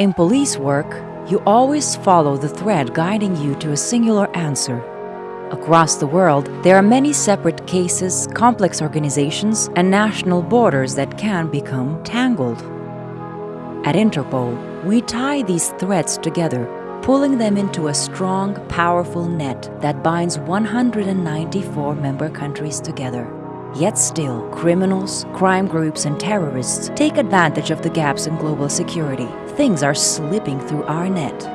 In police work, you always follow the thread guiding you to a singular answer. Across the world, there are many separate cases, complex organizations, and national borders that can become tangled. At Interpol, we tie these threads together, pulling them into a strong, powerful net that binds 194 member countries together. Yet still, criminals, crime groups, and terrorists take advantage of the gaps in global security. Things are slipping through our net.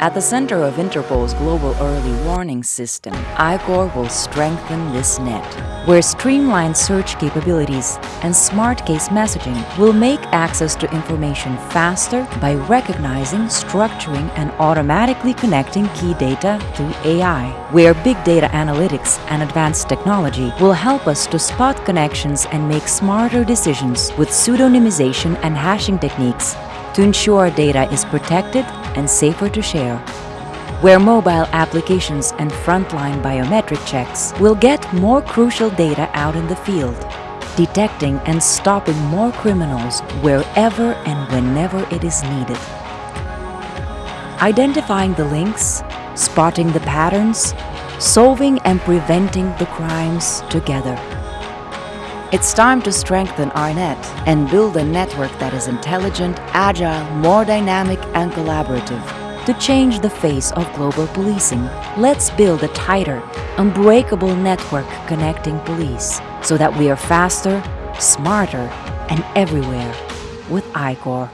At the center of Interpol's global early warning system, I-CORE will strengthen this net, where streamlined search capabilities and smart case messaging will make access to information faster by recognizing, structuring, and automatically connecting key data through AI, where big data analytics and advanced technology will help us to spot connections and make smarter decisions with pseudonymization and hashing techniques to ensure data is protected and safer to share. Where mobile applications and frontline biometric checks will get more crucial data out in the field, detecting and stopping more criminals wherever and whenever it is needed. Identifying the links, spotting the patterns, solving and preventing the crimes together. It's time to strengthen our net and build a network that is intelligent, agile, more dynamic and collaborative. To change the face of global policing, let's build a tighter, unbreakable network connecting police so that we are faster, smarter, and everywhere with I-CORE.